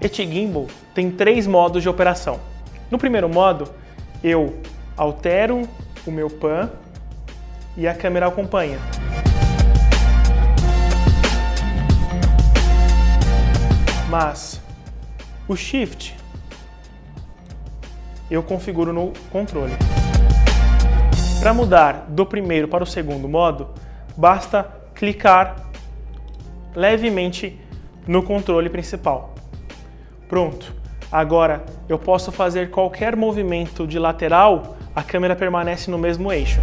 Este gimbal tem três modos de operação. No primeiro modo, eu altero o meu pan e a câmera acompanha. Mas o Shift eu configuro no controle. Para mudar do primeiro para o segundo modo, basta clicar levemente no controle principal. Pronto. Agora eu posso fazer qualquer movimento de lateral, a câmera permanece no mesmo eixo.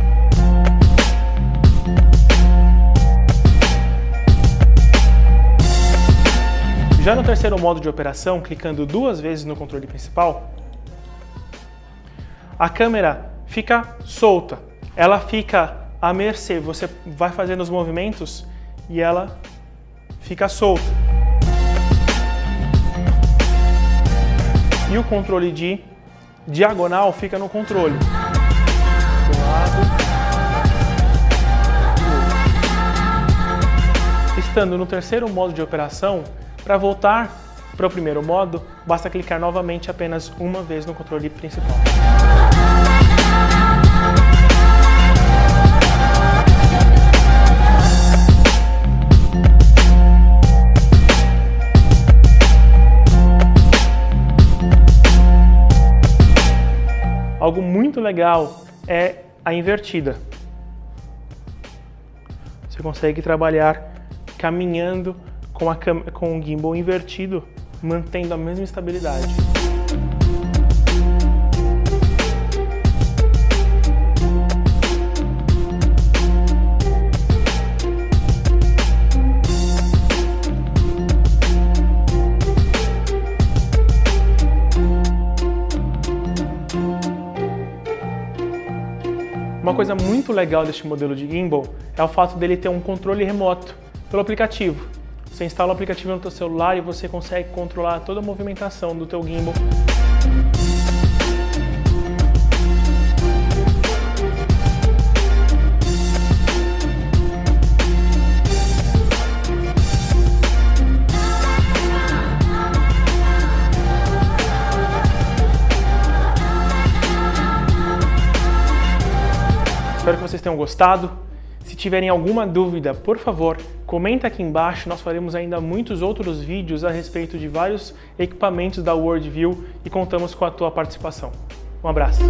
Já no terceiro modo de operação, clicando duas vezes no controle principal, a câmera fica solta, ela fica à mercê, você vai fazendo os movimentos e ela fica solta. E o controle de diagonal fica no controle. Estando no terceiro modo de operação, para voltar para o primeiro modo, basta clicar novamente apenas uma vez no controle principal. Algo muito legal é a invertida. Você consegue trabalhar caminhando com, a, com o gimbal invertido, mantendo a mesma estabilidade. Uma coisa muito legal deste modelo de gimbal é o fato dele ter um controle remoto pelo aplicativo. Você instala o aplicativo no seu celular e você consegue controlar toda a movimentação do teu gimbal Espero que vocês tenham gostado. Se tiverem alguma dúvida, por favor, comenta aqui embaixo. Nós faremos ainda muitos outros vídeos a respeito de vários equipamentos da Worldview e contamos com a tua participação. Um abraço!